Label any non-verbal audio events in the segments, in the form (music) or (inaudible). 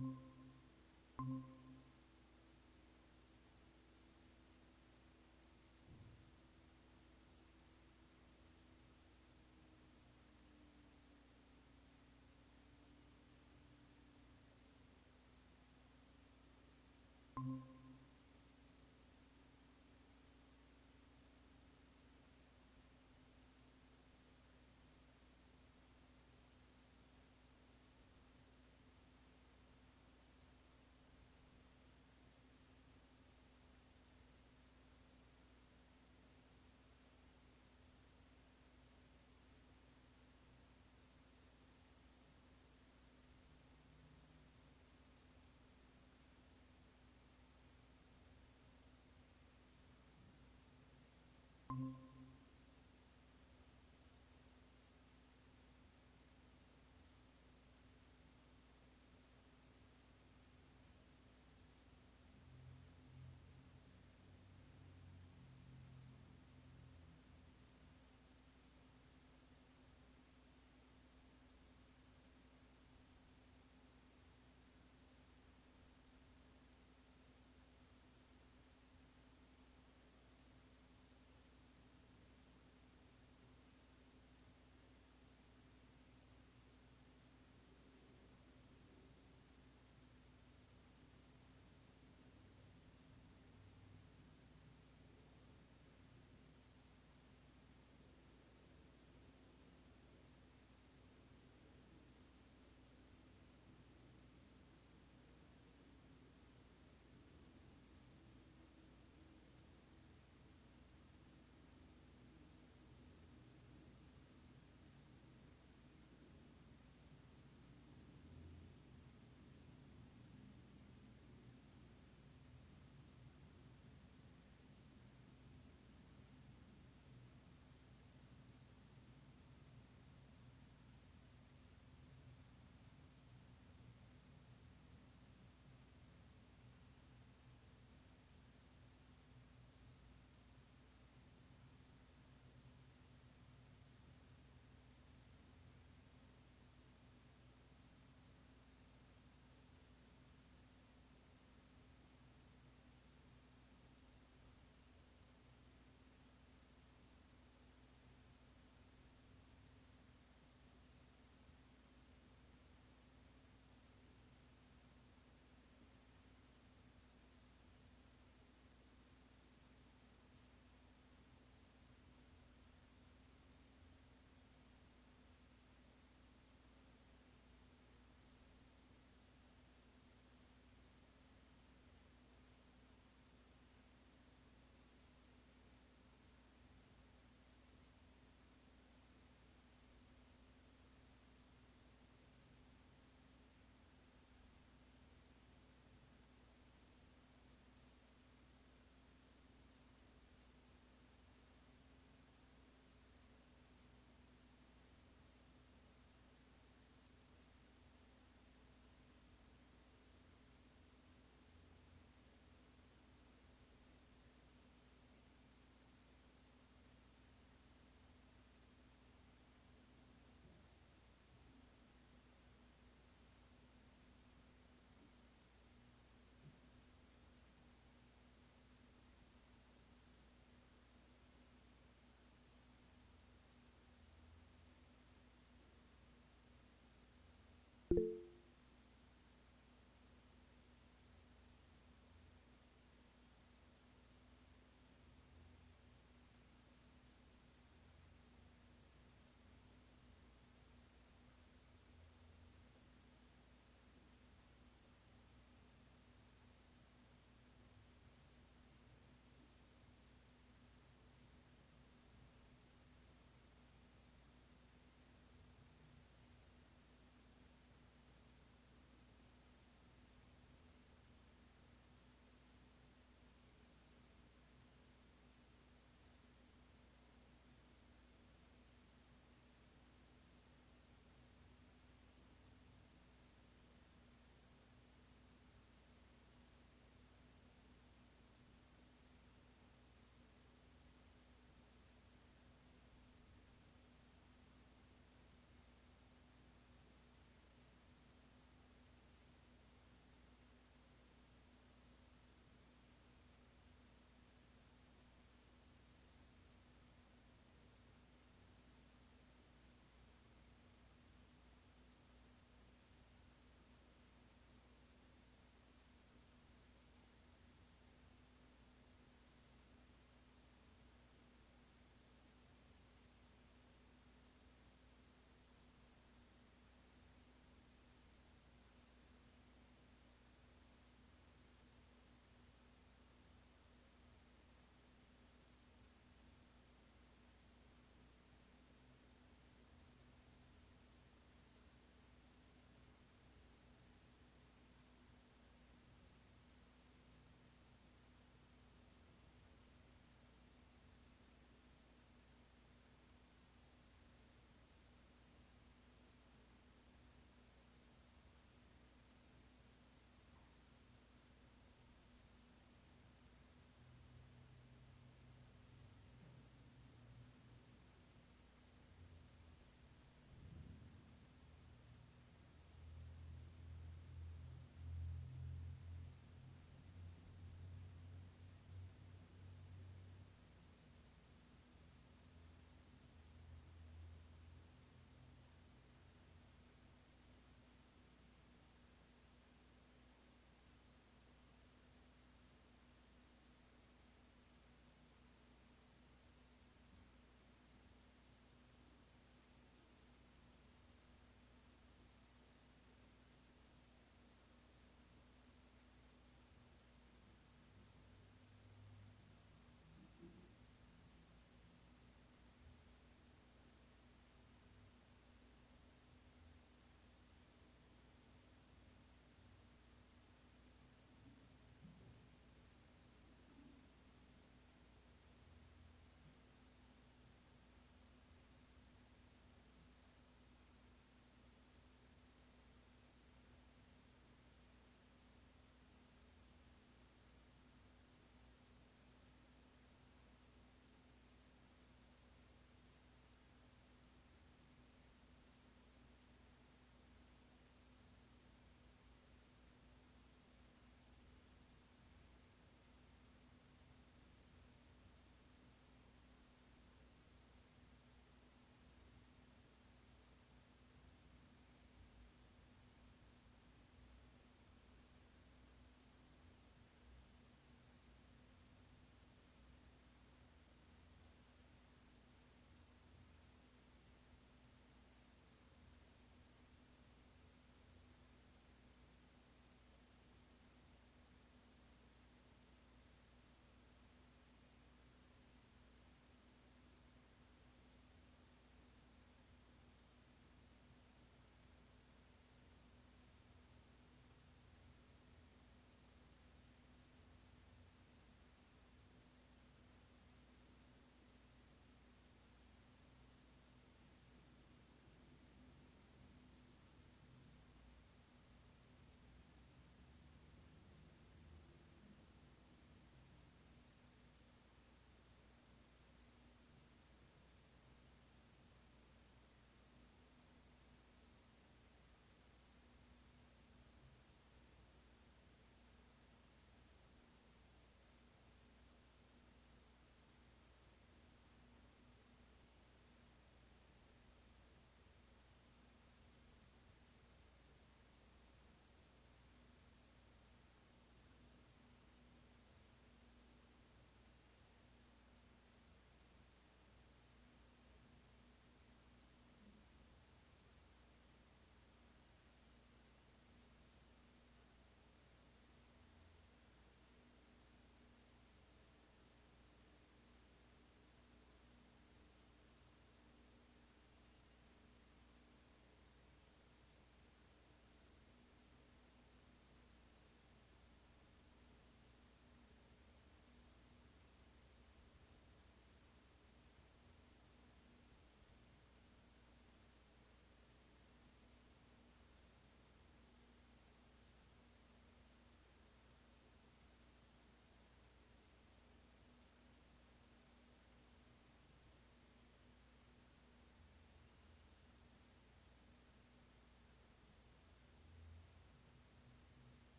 Thank you.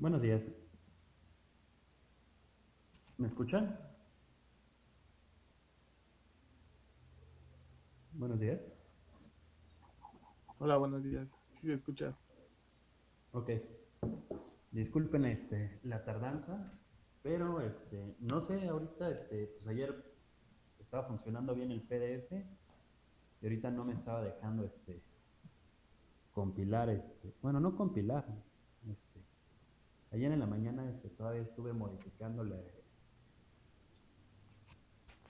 Buenos días. ¿Me escuchan? Buenos días. Hola, buenos días. Sí se escucha. Ok. Disculpen este, la tardanza, pero este, no sé, ahorita, este, pues ayer estaba funcionando bien el PDF y ahorita no me estaba dejando este, compilar, este, bueno, no compilar, este, ayer en la mañana este, todavía estuve modificándole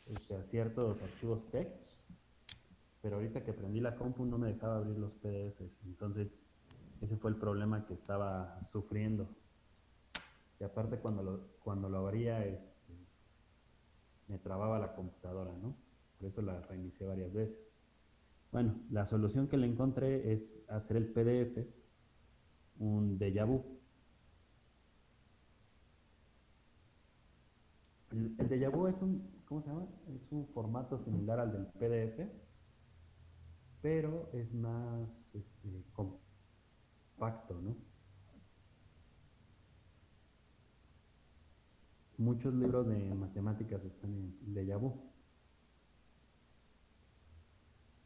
este, a ciertos archivos TEX, pero ahorita que prendí la compu no me dejaba abrir los PDFs, entonces ese fue el problema que estaba sufriendo. Y aparte cuando lo, cuando lo abría, este, me trababa la computadora, ¿no? Por eso la reinicié varias veces. Bueno, la solución que le encontré es hacer el PDF un déjà vu. El, el vu es un, ¿cómo se llama? Es un formato similar al del PDF, pero es más este, compacto, ¿no? Muchos libros de matemáticas están en déjà vu.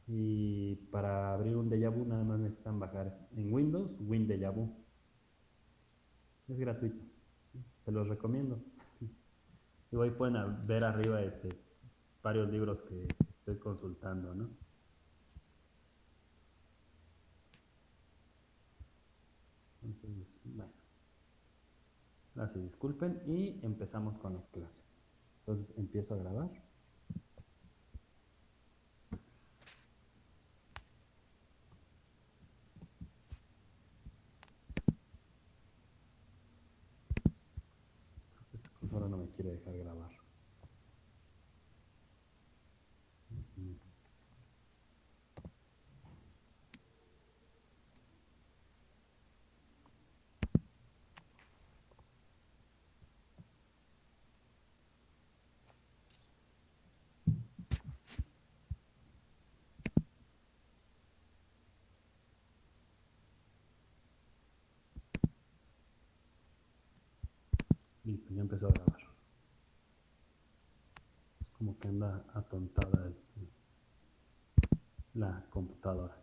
Y para abrir un déjà vu nada más necesitan bajar en Windows Win déjà vu. Es gratuito. Se los recomiendo. Y hoy pueden ver arriba este, varios libros que estoy consultando, ¿no? Entonces, bueno. Así, disculpen y empezamos con la clase. Entonces empiezo a grabar. Esta cosa ahora no me quiere dejar grabar. Listo, ya empezó a grabar. Como que anda atontada este, la computadora.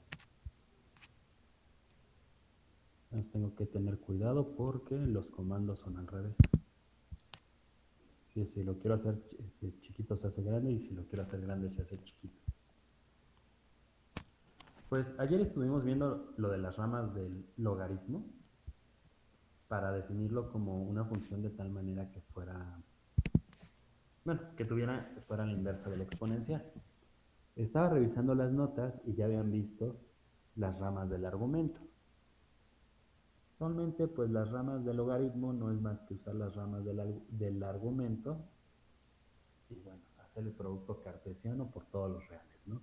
Entonces tengo que tener cuidado porque los comandos son al revés. Si, si lo quiero hacer este, chiquito se hace grande y si lo quiero hacer grande se hace chiquito. Pues ayer estuvimos viendo lo de las ramas del logaritmo para definirlo como una función de tal manera que fuera, bueno, que tuviera, fuera la inversa del exponencial. Estaba revisando las notas y ya habían visto las ramas del argumento. Normalmente, pues las ramas del logaritmo no es más que usar las ramas del, del argumento y bueno, hacer el producto cartesiano por todos los reales, ¿no?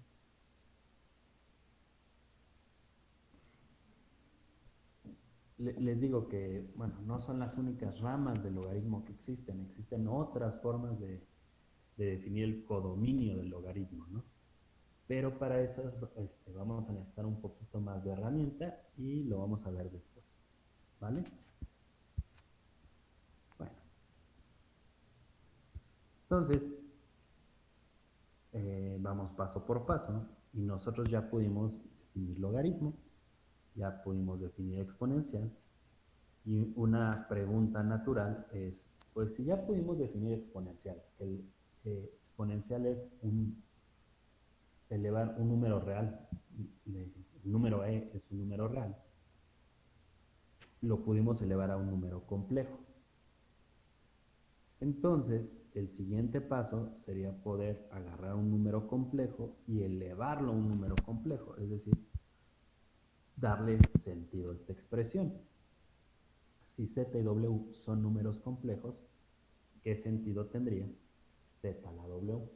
Les digo que, bueno, no son las únicas ramas del logaritmo que existen, existen otras formas de, de definir el codominio del logaritmo, ¿no? Pero para esas este, vamos a necesitar un poquito más de herramienta y lo vamos a ver después, ¿vale? Bueno. Entonces, eh, vamos paso por paso y nosotros ya pudimos definir logaritmo ya pudimos definir exponencial. Y una pregunta natural es, pues si ya pudimos definir exponencial, el exponencial es un elevar un número real, el número e es un número real, lo pudimos elevar a un número complejo. Entonces, el siguiente paso sería poder agarrar un número complejo y elevarlo a un número complejo, es decir, darle sentido a esta expresión. Si z y w son números complejos, ¿qué sentido tendría z a la w?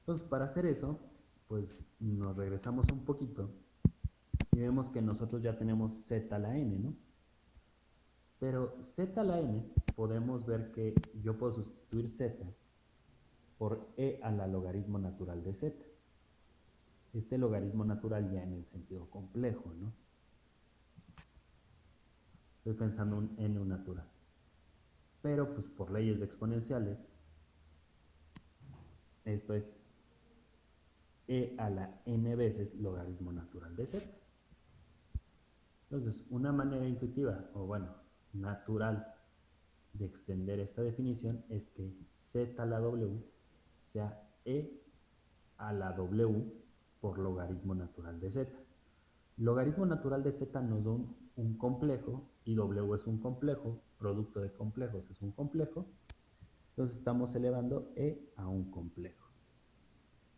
Entonces, para hacer eso, pues nos regresamos un poquito y vemos que nosotros ya tenemos z a la n, ¿no? Pero z a la n podemos ver que yo puedo sustituir z por e a la logaritmo natural de z este logaritmo natural ya en el sentido complejo, ¿no? estoy pensando en un natural. Pero pues por leyes exponenciales, esto es e a la n veces logaritmo natural de z. Entonces, una manera intuitiva, o bueno, natural de extender esta definición es que z a la w sea e a la w por logaritmo natural de z. Logaritmo natural de z nos da un, complejo y w es un complejo, producto de complejos es un complejo. Entonces estamos elevando e a un complejo.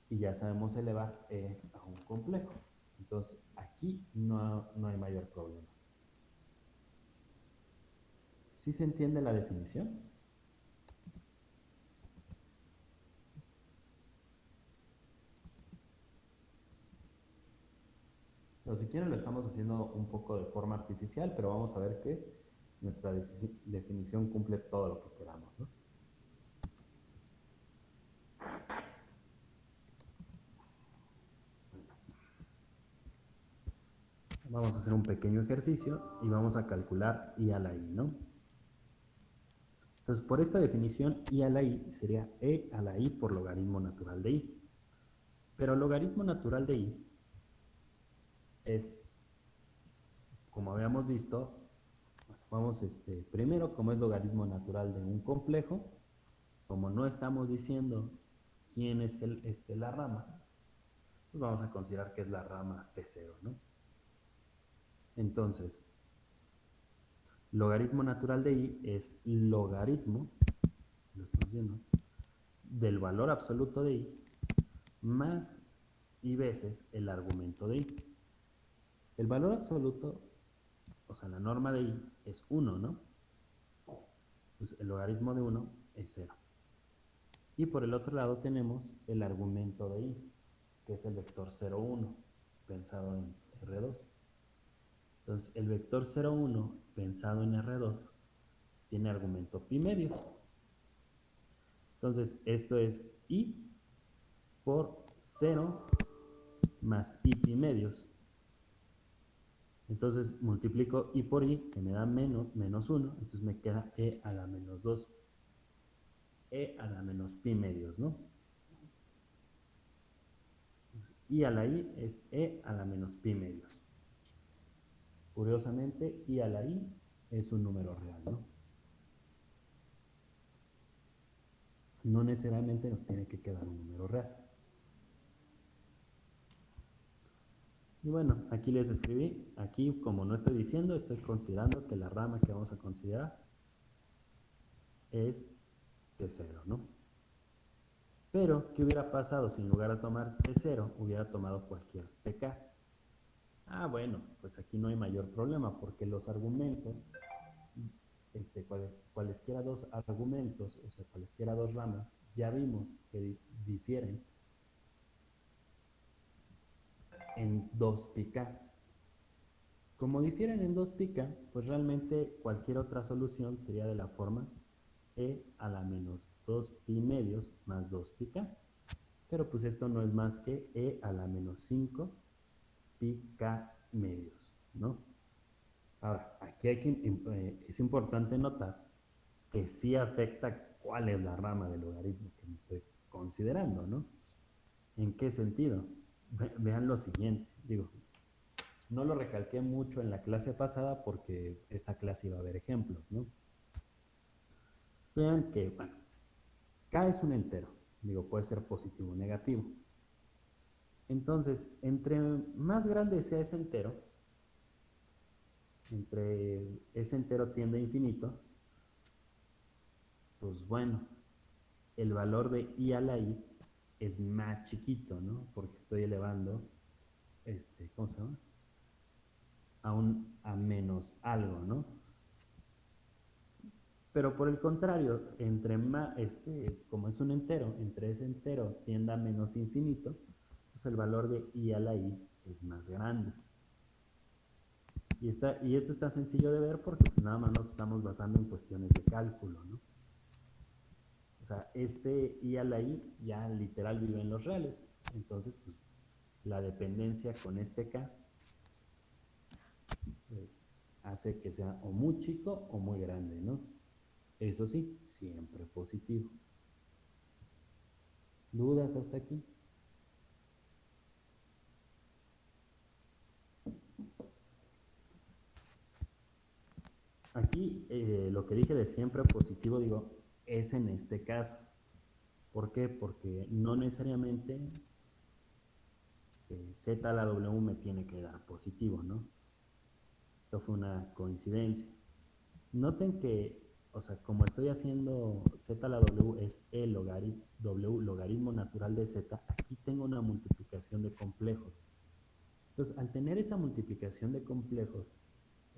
Y ya sabemos elevar e a un complejo. Entonces aquí no, no hay mayor problema. ¿Sí se entiende la definición? Pero si quieren lo estamos haciendo un poco de forma artificial, pero vamos a ver que nuestra definición cumple todo lo que queramos. Vamos a hacer un pequeño ejercicio y vamos a calcular i a la i, ¿no? Entonces, por esta definición, i a la i sería e a la i por logaritmo natural de i. Pero logaritmo natural de i es, como habíamos visto, vamos este, primero, como es logaritmo natural de un complejo, como no estamos diciendo quién es el, este, la rama, pues vamos a considerar que es la rama P0, ¿no? Entonces, Logaritmo natural de i es logaritmo, lo estamos viendo, del valor absoluto de i más i veces el argumento de i. El valor absoluto, o sea, la norma de i es 1, ¿no? Pues el logaritmo de 1 es 0. Y por el otro lado tenemos el argumento de i, que es el vector 0, 1, pensado en R2. Entonces, el vector 0,1 pensado en R2 tiene argumento pi medio. Entonces, esto es i por 0 más i pi medios. Entonces, multiplico i por i, que me da menos, menos 1, entonces me queda e a la menos 2, e a la menos pi medios, ¿no? i a la i es e a la menos pi medios. Curiosamente, i a la i es un número real, ¿no? No necesariamente nos tiene que quedar un número real. Y bueno, aquí les escribí, aquí como no estoy diciendo, estoy considerando que la rama que vamos a considerar es T0, ¿no? Pero, ¿qué hubiera pasado si en lugar de tomar T0 hubiera tomado cualquier PK? Ah, bueno, pues aquí no hay mayor problema porque los argumentos, este, cualesquiera dos argumentos, o sea, cualesquiera dos ramas, ya vimos que difieren en 2 pica. Como difieren en 2 pica, pues realmente cualquier otra solución sería de la forma e a la menos 2 pi medios más 2 pica. Pero pues esto no es más que e a la menos 5 pica medios, ¿no? Ahora, aquí hay que, eh, es importante notar que sí afecta cuál es la rama del logaritmo que me estoy considerando, ¿no? ¿En qué sentido? Vean lo siguiente, digo, no lo recalqué mucho en la clase pasada porque esta clase iba a haber ejemplos, ¿no? Vean que, bueno, K es un entero, digo, puede ser positivo o negativo. Entonces, entre más grande sea ese entero, entre ese entero tiende a infinito, pues bueno, el valor de i a la i es más chiquito, ¿no? Porque estoy elevando, este, ¿cómo se llama? A, un, a menos algo, ¿no? Pero por el contrario, entre más, este, como es un entero, entre ese entero tiende a menos infinito, pues el valor de i a la i es más grande. Y, está, y esto está sencillo de ver porque pues, nada más nos estamos basando en cuestiones de cálculo, ¿no? Sea, este i a la i ya literal vive en los reales. Entonces, pues, la dependencia con este k, pues, hace que sea o muy chico o muy grande, ¿no? Eso sí, siempre positivo. ¿Dudas hasta aquí? Aquí eh, lo que dije de siempre positivo, digo, es en este caso. ¿Por qué? Porque no necesariamente este, Z a la W me tiene que dar positivo, ¿no? Esto fue una coincidencia. Noten que, o sea, como estoy haciendo Z a la W es E logaritmo, W logaritmo natural de Z, aquí tengo una multiplicación de complejos. Entonces, al tener esa multiplicación de complejos,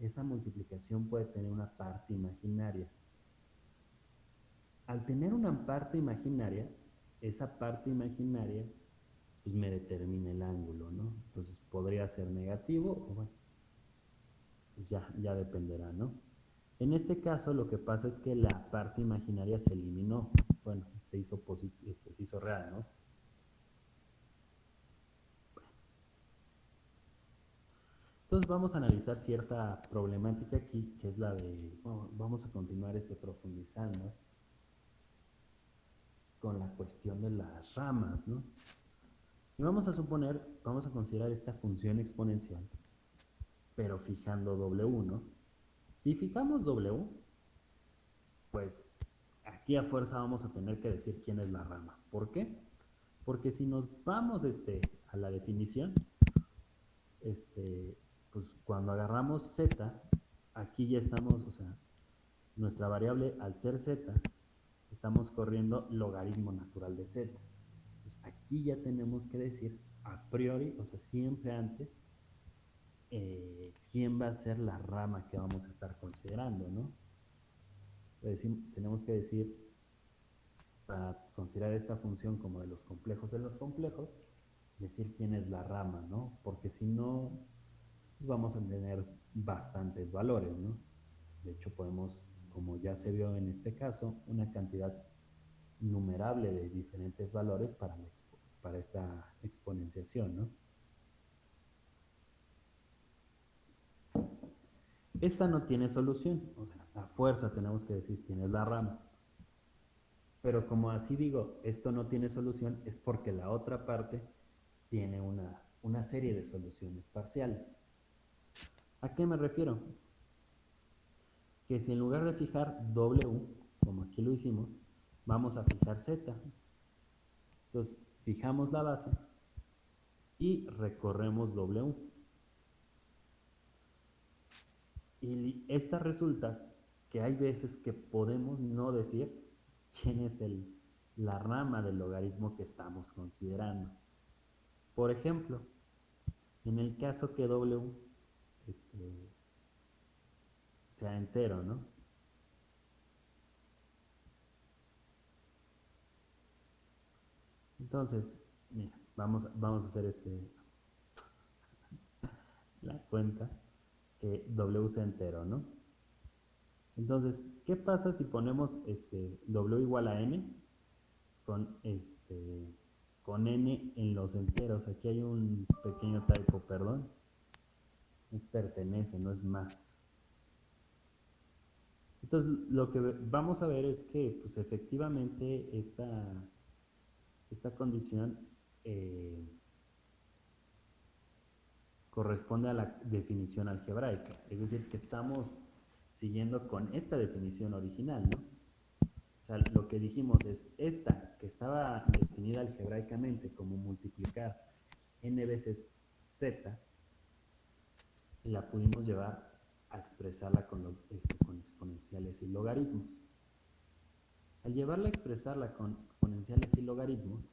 esa multiplicación puede tener una parte imaginaria. Al tener una parte imaginaria, esa parte imaginaria pues me determina el ángulo, ¿no? Entonces podría ser negativo o bueno, pues ya, ya dependerá, ¿no? En este caso lo que pasa es que la parte imaginaria se eliminó, bueno, se hizo, este, se hizo real, ¿no? Entonces vamos a analizar cierta problemática aquí, que es la de, vamos a continuar este profundizando con la cuestión de las ramas, ¿no? Y vamos a suponer, vamos a considerar esta función exponencial, pero fijando W, ¿no? Si fijamos W, pues aquí a fuerza vamos a tener que decir quién es la rama. ¿Por qué? Porque si nos vamos este, a la definición, este, pues cuando agarramos z, aquí ya estamos, o sea, nuestra variable al ser z, estamos corriendo logaritmo natural de z. Pues aquí ya tenemos que decir a priori, o sea, siempre antes, eh, quién va a ser la rama que vamos a estar considerando, ¿no? tenemos que decir, para considerar esta función como de los complejos de los complejos, decir quién es la rama, ¿no? Porque si no, pues vamos a tener bastantes valores, ¿no? De hecho, podemos, como ya se vio en este caso, una cantidad numerable de diferentes valores para, para esta exponenciación, ¿no? Esta no tiene solución, o sea, a fuerza tenemos que decir quién es la rama. Pero como así digo, esto no tiene solución, es porque la otra parte tiene una, una serie de soluciones parciales. ¿A qué me refiero? Que si en lugar de fijar W, como aquí lo hicimos, vamos a fijar Z. Entonces, fijamos la base y recorremos W. Y esta resulta que hay veces que podemos no decir quién es el, la rama del logaritmo que estamos considerando. Por ejemplo, en el caso que W sea entero, ¿no? Entonces, mira, vamos, vamos a hacer este (laughs) la cuenta que W sea entero, ¿no? Entonces, ¿qué pasa si ponemos este W igual a n con este con n en los enteros? Aquí hay un pequeño typo, perdón. Es pertenece, no es más. Entonces, lo que vamos a ver es que, pues efectivamente, esta, esta condición eh, corresponde a la definición algebraica, es decir, que estamos siguiendo con esta definición original, ¿no? O sea, lo que dijimos es esta, que estaba definida algebraicamente como multiplicar n veces z, la pudimos llevar a expresarla con, este, con exponenciales y logaritmos. Al llevarla a expresarla con exponenciales y logaritmos,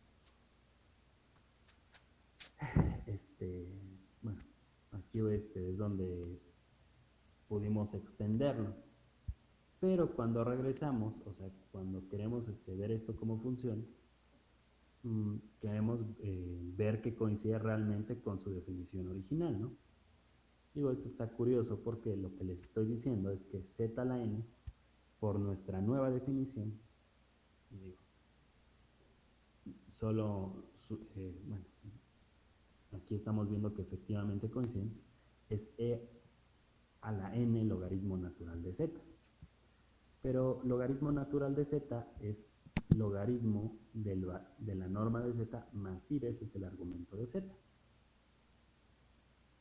este, bueno, aquí este es donde pudimos extenderlo. Pero cuando regresamos, o sea, cuando queremos este, ver esto como funciona, mm, queremos eh, ver que coincide realmente con su definición original, ¿no? Digo, esto está curioso porque lo que les estoy diciendo es que z a la n, por nuestra nueva definición, digo, solo, eh, bueno, aquí estamos viendo que efectivamente coinciden, es e a la n logaritmo natural de z. Pero logaritmo natural de z es logaritmo de la norma de z más i veces el argumento de z.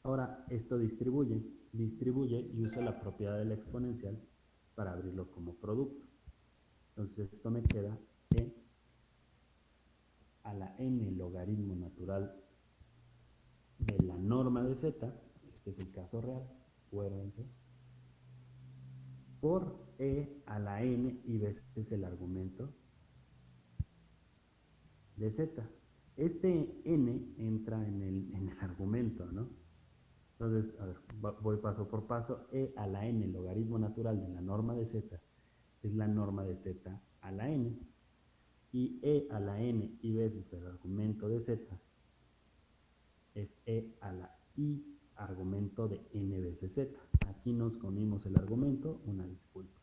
Ahora, esto distribuye, distribuye y usa la propiedad de la exponencial para abrirlo como producto. Entonces, esto me queda e a la n logaritmo natural de la norma de z, este es el caso real, acuérdense, por e a la n y veces el argumento de z. Este n entra en el, en el argumento, ¿no? Entonces, voy paso por paso. e a la n, logaritmo natural de la norma de z, es la norma de z a la n. Y e a la n y veces el argumento de z es e a la i argumento de n veces z. Aquí nos comimos el argumento, una disculpa.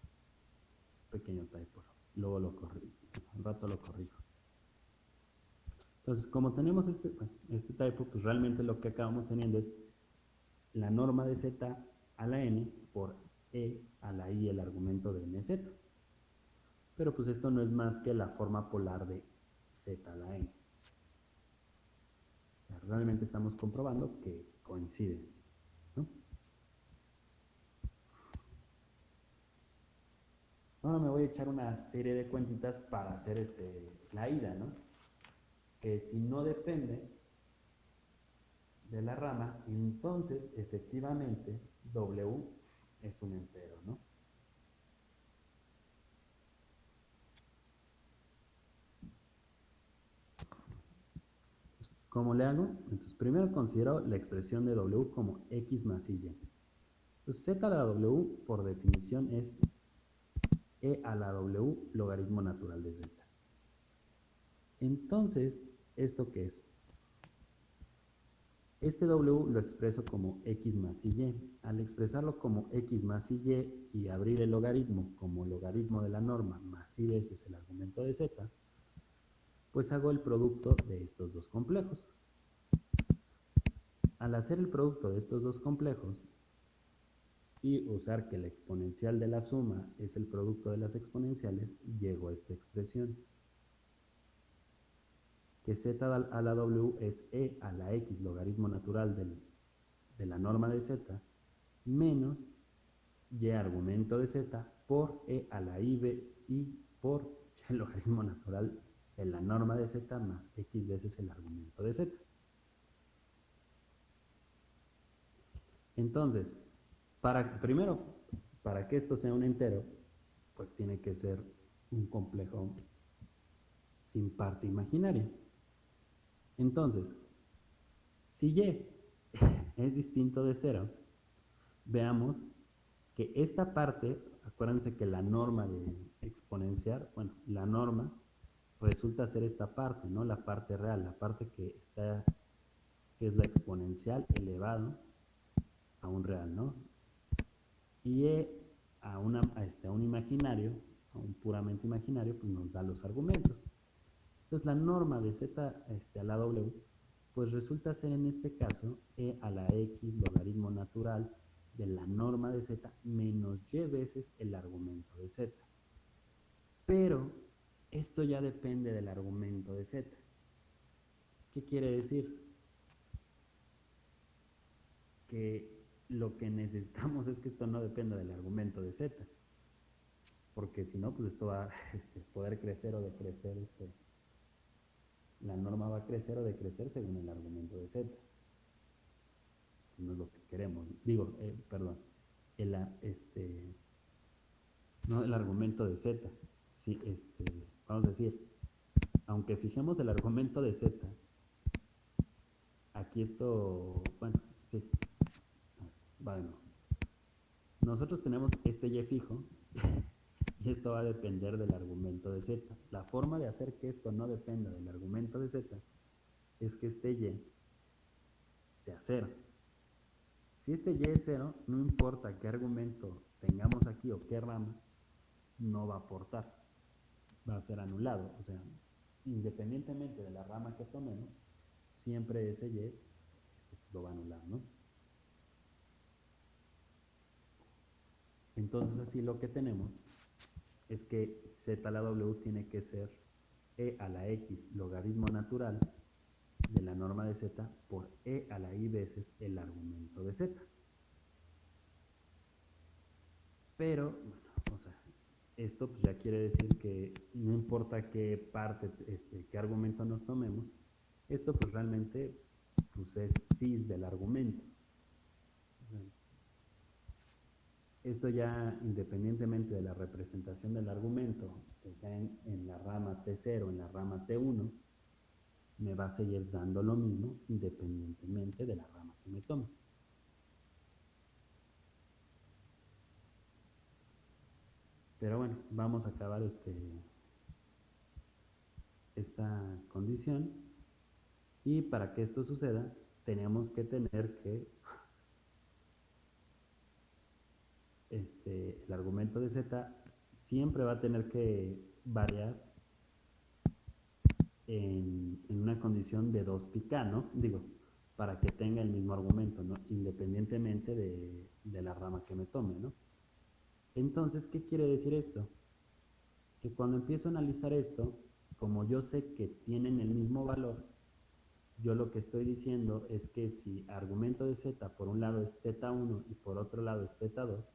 Pequeño typo. Luego lo corrijo, un rato lo corrijo. Entonces, como tenemos este, este typo, pues realmente lo que acabamos teniendo es la norma de z a la n por e a la i el argumento de nz. Pero pues esto no es más que la forma polar de z a la n. Realmente estamos comprobando que coinciden. Ahora me voy a echar una serie de cuentitas para hacer este, la ida, ¿no? Que si no depende de la rama, entonces efectivamente W es un entero, ¿no? ¿Cómo le hago? Entonces, primero considero la expresión de W como X más Y. Entonces, Z a la W, por definición, es E a la W logaritmo natural de Z. Entonces, ¿esto qué es? Este W lo expreso como X más Y. Al expresarlo como X más Y y abrir el logaritmo como logaritmo de la norma más Y veces el argumento de Z, pues hago el producto de estos dos complejos. Al hacer el producto de estos dos complejos y usar que la exponencial de la suma es el producto de las exponenciales, llego a esta expresión. Que z a la w es e a la x logaritmo natural de la norma de z menos y argumento de z por e a la i, (laughs) y por el logaritmo natural en la norma de z más x veces el argumento de z. Entonces, para, primero, para que esto sea un entero, pues tiene que ser un complejo sin parte imaginaria. Entonces, si y (laughs) es distinto de cero, veamos que esta parte, acuérdense que la norma de exponenciar, bueno, la norma resulta ser esta parte, ¿no? La parte real, la parte que está, que es la exponencial elevado a un real, ¿no? Y e a, una, este, a un imaginario, a un puramente imaginario, pues nos da los argumentos. Entonces la norma de z este, a la w, pues resulta ser en este caso e a la x logaritmo natural de la norma de z menos y veces el argumento de z. Pero esto ya depende del argumento de z. ¿Qué quiere decir? Que lo que necesitamos (laughs) es que esto no dependa del argumento de z. Porque si no, pues esto va a (laughs) este, poder crecer o decrecer. Este, la norma va a crecer o decrecer según el argumento de z. No es lo que queremos. Digo, eh, perdón, el, este, no el argumento de z. Sí, este, vamos a decir, aunque fijemos el argumento de z, aquí esto, bueno, sí, va de nuevo. Nosotros tenemos este y fijo (laughs) esto va a depender del argumento de z. La forma de hacer que esto no dependa del argumento de z es que este y sea cero. Si este y es cero, no importa qué argumento tengamos aquí o qué rama, no va a aportar va a ser anulado. O sea, independientemente de la rama que tomemos, siempre ese y este, pues, lo va a anular, ¿no? Entonces así lo que tenemos es que z a la w tiene que ser e a la x logaritmo natural de la norma de z por e a la i veces el argumento de z. Pero, o sea, esto pues ya quiere decir que no importa qué parte, este, qué argumento nos tomemos, esto pues realmente pues es cis del argumento. Esto ya independientemente de la representación del argumento, que sea en, la rama T0 o en la rama T1, me va a seguir dando lo mismo independientemente de la rama que me tome. Pero bueno, vamos a acabar este, esta condición. Y para que esto suceda, tenemos que tener que este, el argumento de z siempre va a tener que variar en, una condición de 2 pica, ¿no? Digo, para que tenga el mismo argumento, ¿no? Independientemente de, de la rama que me tome, ¿no? Entonces, ¿qué quiere decir esto? Que cuando empiezo a analizar esto, como yo sé que tienen el mismo valor, yo lo que estoy diciendo es que si argumento de z por un lado es θ1 y por otro lado es θ2,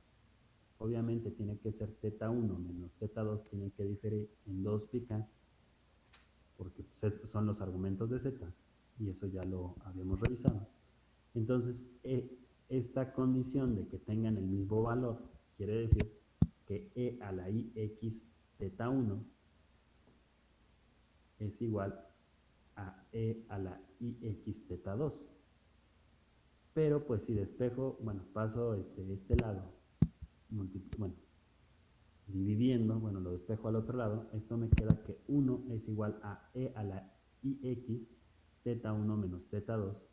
obviamente tiene que ser θ1 menos θ2 tiene que diferir en 2 pica, porque pues, son los argumentos de z, y eso ya lo habíamos revisado. Entonces, e, esta condición de que tengan el mismo valor Quiere decir que e a la i x teta 1 es igual a e a la i x teta 2. Pero pues si despejo, bueno, paso este, este lado, bueno, dividiendo, bueno, lo despejo al otro lado, esto me queda que 1 es igual a e a la i x teta 1 menos teta 2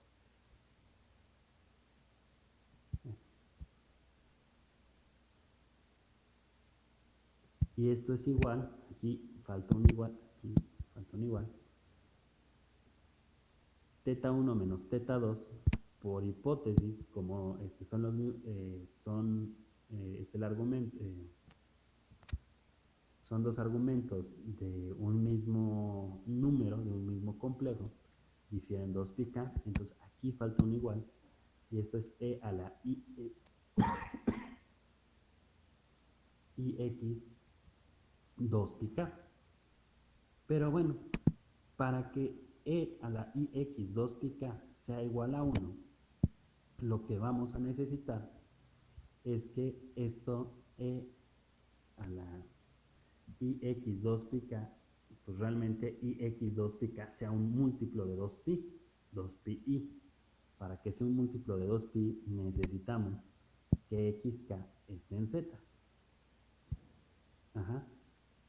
Y esto es igual, aquí falta un igual, aquí falta un igual. Teta 1 menos teta 2, por hipótesis, como este son los eh, son eh, es el argumento, eh, son dos argumentos de un mismo número, de un mismo complejo, difieren dos pica, entonces aquí falta un igual, y esto es e a la i, e, (coughs) i x 2 pica. Pero bueno, para que e a la ix 2 pica sea igual a 1, lo que vamos a necesitar es que esto e a la ix 2 pica, pues realmente ix 2 pica sea un múltiplo de 2pi, 2pi. Para que sea un múltiplo de 2pi necesitamos que xk esté en z. Ajá.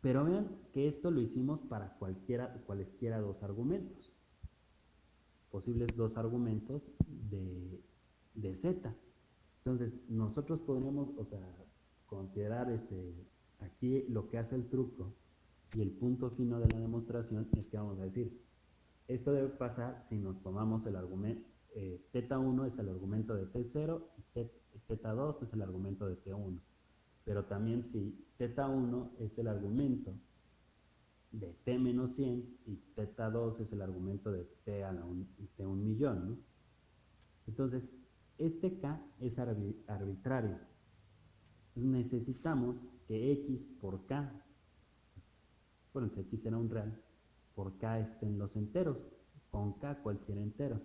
Pero vean que esto lo hicimos para cualquiera, cualesquiera dos argumentos. Posibles dos argumentos de, de z. Entonces, nosotros podríamos, o sea, considerar este, aquí lo que hace el truco y el punto fino de la demostración es que vamos a decir, esto debe pasar si nos tomamos el argumento, eh, teta 1 es el argumento de T0 y teta 2 es el argumento de T1. Pero también si teta 1 es el argumento de T menos 100 y teta 2 es el argumento de T a la un, millón. Entonces, este k es arbitrario. necesitamos que x por k, acuérdense, x será un real, por k estén los enteros, con k cualquier entero.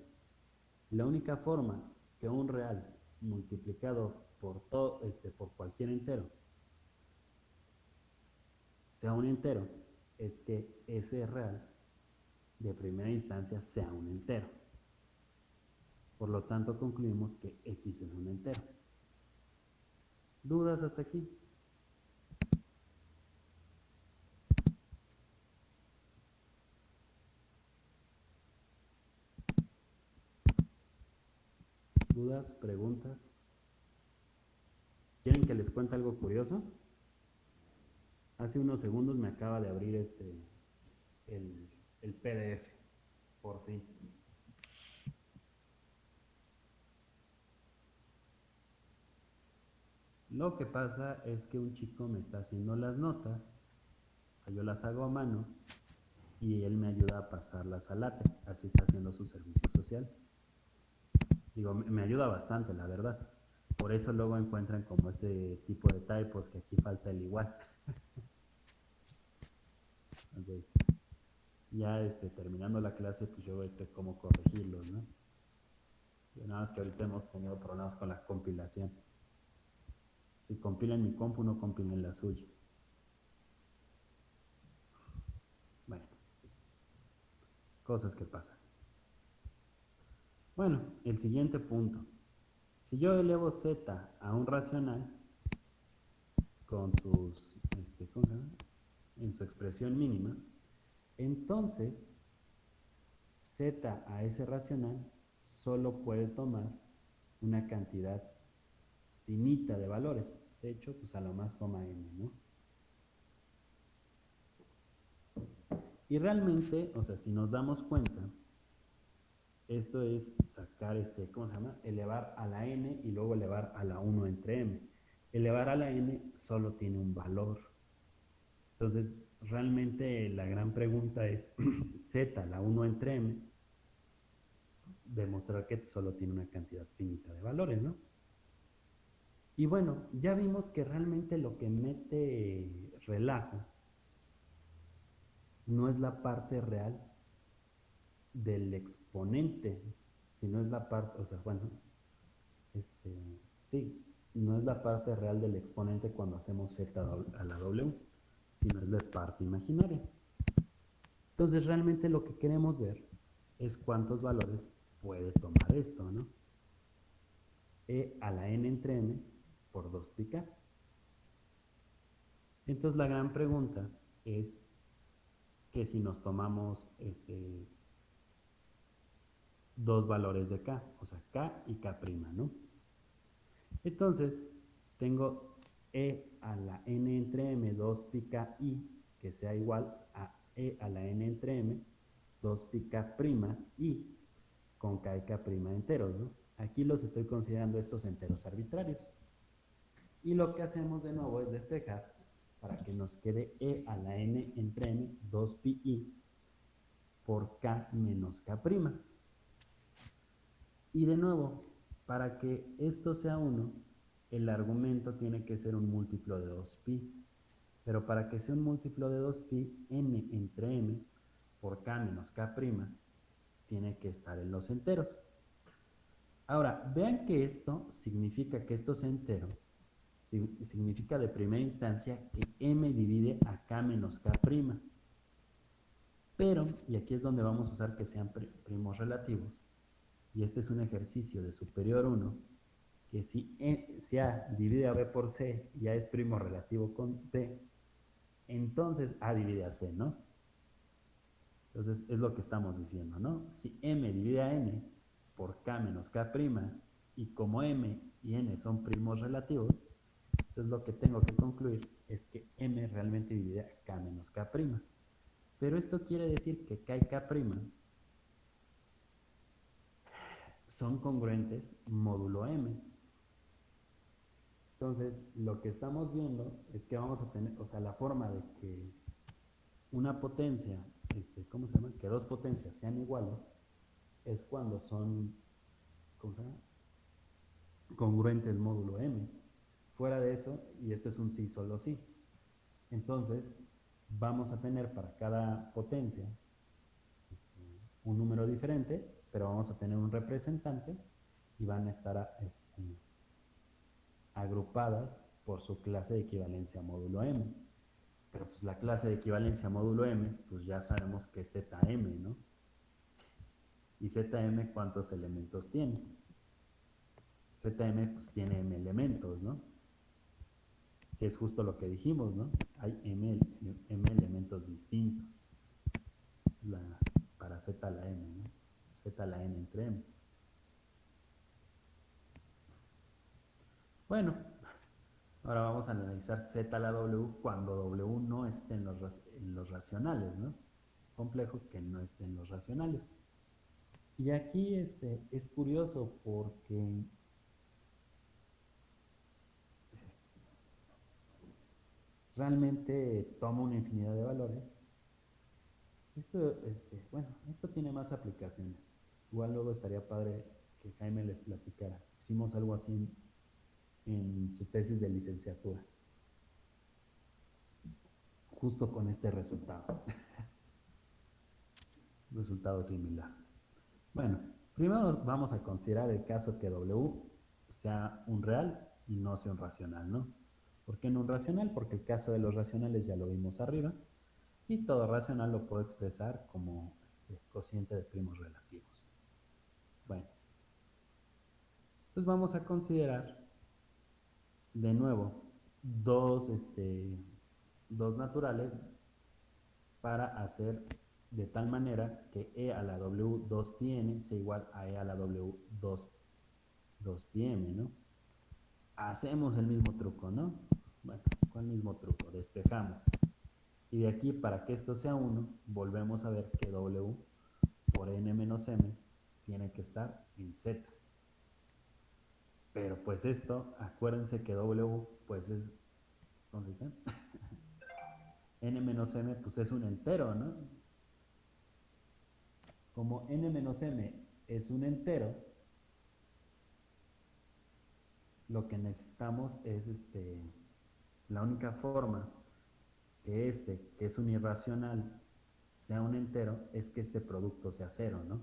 La única forma que un real multiplicado por, todo, este, por cualquier entero sea un entero, es que ese real de primera instancia sea un entero. Por lo tanto, concluimos que x es un entero. ¿Dudas hasta aquí? ¿Dudas? ¿Preguntas? ¿Quieren que les cuente algo curioso? Hace unos segundos me acaba de abrir este el, el PDF, por fin. Lo que pasa es que un chico me está haciendo las notas, yo las hago a mano y él me ayuda a pasarlas al LATE, así está haciendo su servicio social. Digo, me ayuda bastante, la verdad. Por eso luego encuentran como este tipo de typos que aquí falta el igual. (laughs) Entonces, ya este, terminando la clase, pues yo este cómo corregirlos, ¿no? nada más que ahorita hemos tenido problemas con la compilación. Si compilan mi compu, no compilen la suya. Bueno, cosas que pasan. Bueno, el siguiente punto. Si yo elevo z a un racional con sus, este, ¿cómo se llama? en su expresión mínima, entonces z a ese racional solo puede tomar una cantidad finita de valores. Hecho, pues a lo más toma n, ¿no? Y realmente, o sea, si nos damos cuenta, esto es sacar este, ¿cómo se llama? Elevar a la n y luego elevar a la 1 entre m. Elevar a la n solo tiene un valor. Entonces, realmente la gran pregunta es, (clears throat) z, la 1 entre m, demostrar que solo tiene una cantidad finita de valores, ¿no? Y bueno, ya vimos que realmente lo que mete relajo no es la parte real del exponente, sino es la parte, o sea, bueno, este, sí, no es la parte real del exponente cuando hacemos z a la w, sino es la parte imaginaria. Entonces realmente lo que queremos ver es cuántos valores puede tomar esto, ¿no? E a la n entre m por 2 pi Entonces la gran pregunta es que si nos tomamos este, dos valores de k, o sea, k y k', ¿no? Entonces, tengo e a la n entre m 2 pi k i, que sea igual a e a la n entre m 2 pi k' i con k y k' enteros, ¿no? Aquí los estoy considerando estos enteros arbitrarios. Y lo que hacemos de nuevo es despejar para que nos quede e a la n entre m 2 pi i por k menos k'. Y de nuevo, para que esto sea 1, el argumento tiene que ser un múltiplo de 2pi. Pero para que sea un múltiplo de 2pi, n entre m por k menos k' tiene que estar en los enteros. Ahora, vean que esto significa que esto sea entero. Significa de primera instancia que m divide a k menos k'. Pero, y aquí es donde vamos a usar que sean primos relativos, y este es un ejercicio de superior 1, que si, e, si A divide a B por C y A es primo relativo con B, entonces A divide a C, ¿no? Entonces es lo que estamos diciendo, ¿no? Si M divide a N por K menos K', y como M y N son primos relativos, entonces lo que tengo que concluir es que M realmente divide a K menos K'. Pero esto quiere decir que K y K' son congruentes módulo m. Entonces, lo que estamos viendo es que vamos a tener, o sea, la forma de que una potencia, este, ¿cómo se llama? Que dos potencias sean iguales, es cuando son, ¿cómo se llama? Congruentes módulo m. Fuera de eso, y esto es un sí, solo sí. Entonces, vamos a tener para cada potencia este, un número diferente pero vamos a tener un representante y van a estar este, agrupadas por su clase de equivalencia módulo M. Pero pues la clase de equivalencia módulo M, pues ya sabemos que es ZM, ¿no? ¿Y ZM cuántos elementos tiene? ZM pues tiene M elementos, ¿no? Es justo lo que dijimos, ¿no? Hay M, M elementos distintos. La, para Z la M, ¿no? z la n entre m. Bueno, ahora vamos a analizar z a la w cuando w no esté en los, en los racionales, ¿no? Complejo que no esté en los racionales. Y aquí este, es curioso porque, realmente toma una infinidad de valores. Esto, este, bueno, esto tiene más aplicaciones. Igual luego estaría padre que Jaime les platicara. Hicimos algo así en, su tesis de licenciatura. Justo con este resultado. (laughs) resultado similar. Bueno, primero vamos a considerar el caso que W sea un real y no sea un racional, ¿no? ¿Por qué no un racional? Porque el caso de los racionales ya lo vimos arriba y todo racional lo puedo expresar como este, cociente de primos relativos. Bueno, entonces vamos a considerar de nuevo dos, este, dos naturales para hacer de tal manera que e a la w 2 n sea igual a e a la w 2, 2πm, ¿no? Hacemos el mismo truco, ¿no? Bueno, ¿cuál mismo truco? Despejamos. Y de aquí, para que esto sea 1, volvemos a ver que w por n menos m tiene que estar en z. Pero pues esto, acuérdense que W pues es, ¿cómo se dice? (laughs) n menos m pues es un entero, ¿no? Como n menos m es un entero, lo que necesitamos es este, la única forma que este, que es un irracional, sea un entero, es que este producto sea cero, ¿no?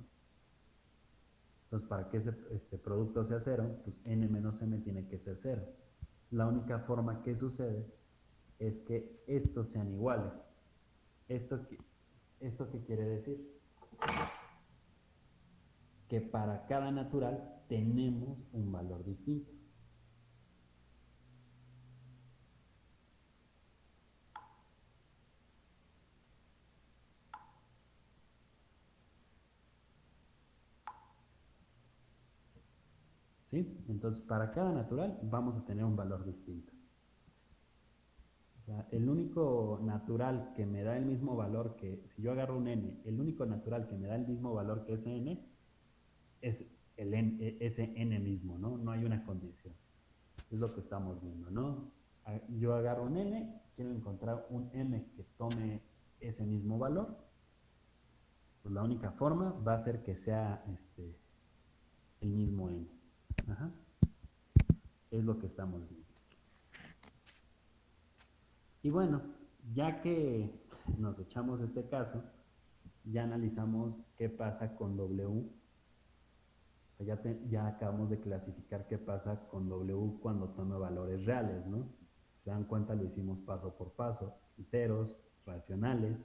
Entonces, para que este producto sea cero, pues n menos m tiene que ser cero. La única forma que sucede es que estos sean iguales. ¿Esto, ¿Esto qué quiere decir? Que para cada natural tenemos un valor distinto. Entonces, para cada natural vamos a tener un valor distinto. O sea, el único natural que me da el mismo valor que, si yo agarro un n, el único natural que me da el mismo valor que ese n es el n, ese n mismo, ¿no? No hay una condición. Es lo que estamos viendo, ¿no? Yo agarro un n, quiero encontrar un m que tome ese mismo valor. Pues la única forma va a ser que sea este, el mismo n. Es lo que estamos viendo. Y bueno, ya que nos echamos este caso, ya analizamos qué pasa con W. O sea, ya, ya acabamos de clasificar qué pasa con W cuando toma valores reales, ¿no? Se dan cuenta, lo hicimos paso por paso. Enteros, racionales,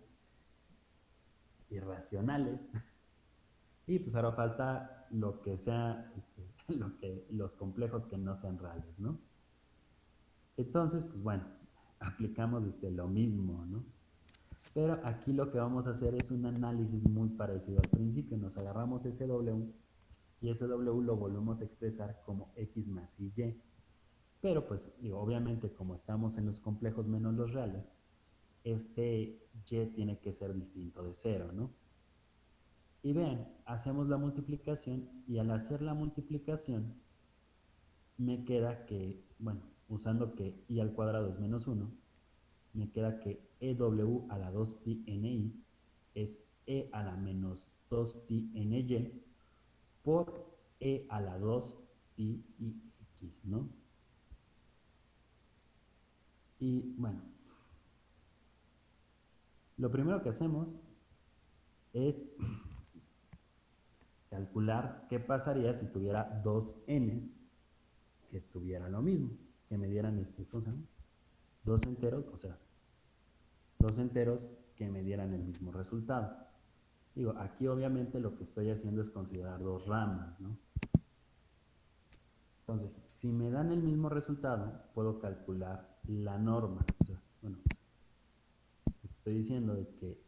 irracionales. (laughs) Y pues ahora falta lo que sea este, (laughs) lo que, los complejos que no sean reales, ¿no? Entonces, pues bueno, (laughs) aplicamos este, lo mismo, ¿no? Pero aquí lo que vamos a hacer es un análisis muy parecido al principio. Nos agarramos ese W y ese W lo volvemos a expresar como X más Y. Pero pues, obviamente, como estamos en los complejos menos los reales, este Y tiene que ser distinto de cero, ¿no? Y vean, hacemos la multiplicación y al hacer la multiplicación me queda que, bueno, usando que i al cuadrado es menos 1, me queda que EW a la 2pi NI es E a la menos 2pi NY por E a la 2pi X, ¿no? Y bueno, lo primero que hacemos es calcular qué pasaría si tuviera dos n's que tuviera lo mismo, que me dieran este, cosa Dos enteros, o sea, dos enteros que me dieran el mismo resultado. Digo, aquí obviamente lo que estoy haciendo es considerar dos ramas, ¿no? Entonces, si me dan el mismo resultado, puedo calcular la norma. O sea, bueno, lo que estoy diciendo es que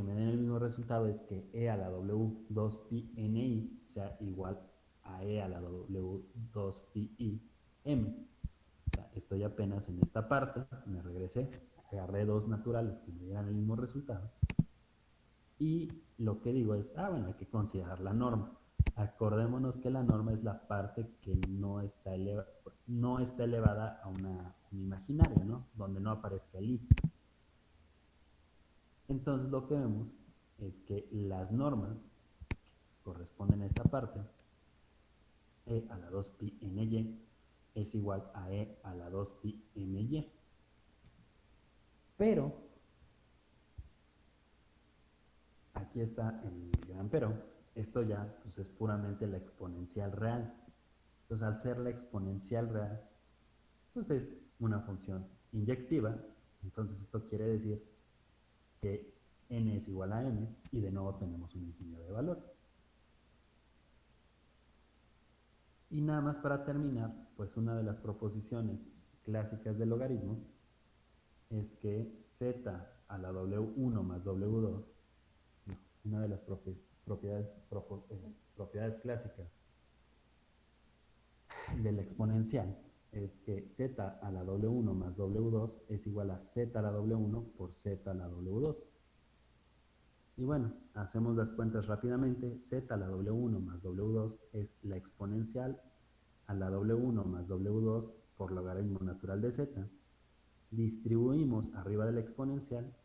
que me den el mismo resultado es que E a la W 2pi NI sea igual a E a la W 2pi M. O sea, estoy apenas en esta parte, me regresé, agarré dos naturales que me dieran el mismo resultado. Y lo que digo es, ah, bueno, hay que considerar la norma. acordémonos que la norma es la parte que no está, no está elevada a una, un imaginario, ¿no? Donde no aparezca el i. Entonces lo que vemos es que las normas corresponden a esta parte, e a la 2pi ny es igual a e a la 2pi my. Pero, aquí está el gran pero, esto ya pues, es puramente la exponencial real. Entonces, al ser la exponencial real, pues es una función inyectiva. Entonces, esto quiere decir que n es igual a m y de nuevo tenemos un infinidad de valores. Y nada más para terminar, pues una de las proposiciones clásicas del logaritmo es que z a la w1 más w2, una de las propiedades, eh, propiedades clásicas de la exponencial es que z a la w1 más w2 es igual a z a la w1 por z a la w2. Y bueno, hacemos las cuentas rápidamente. z a la w1 más w2 es la exponencial a la w1 más w2 por logaritmo natural de z. Distribuimos arriba de la exponencial,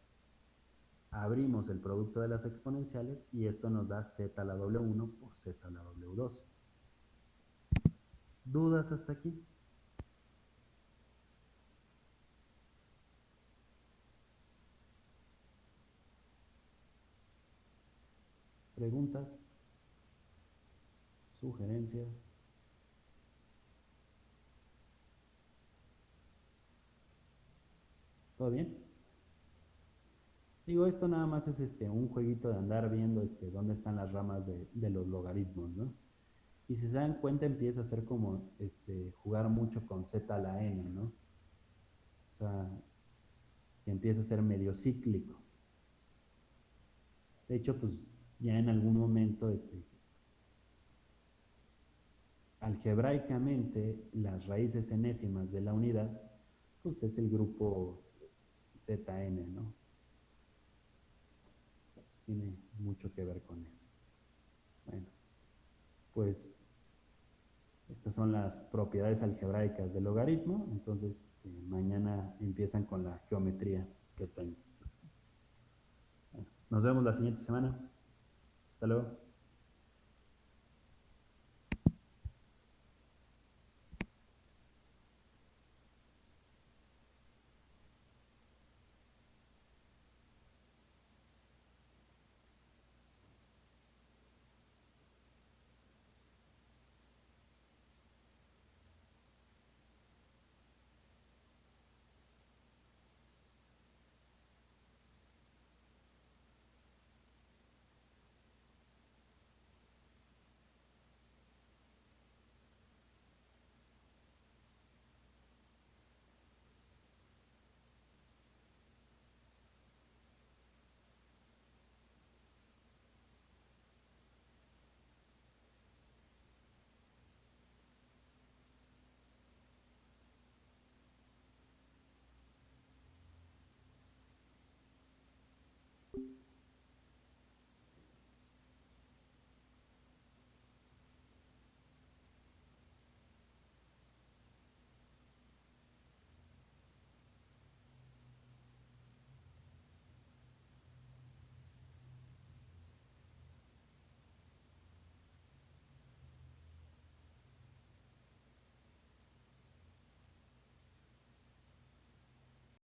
abrimos el producto de las exponenciales y esto nos da z a la w1 por z a la w2. ¿Dudas hasta aquí? Preguntas, sugerencias. ¿Todo bien? Digo, esto nada más es este, un jueguito de andar viendo este, dónde están las ramas de, de los logaritmos, ¿no? Y si se dan cuenta empieza a ser como este, jugar mucho con z a la n, ¿no? O sea, que empieza a ser medio cíclico. De hecho, pues ya en algún momento, este, algebraicamente, las raíces enésimas de la unidad, pues es el grupo Zn, ¿no? Pues tiene mucho que ver con eso. Bueno, pues estas son las propiedades algebraicas del logaritmo, entonces este, mañana empiezan con la geometría que tengo. nos vemos la siguiente semana. Hasta luego.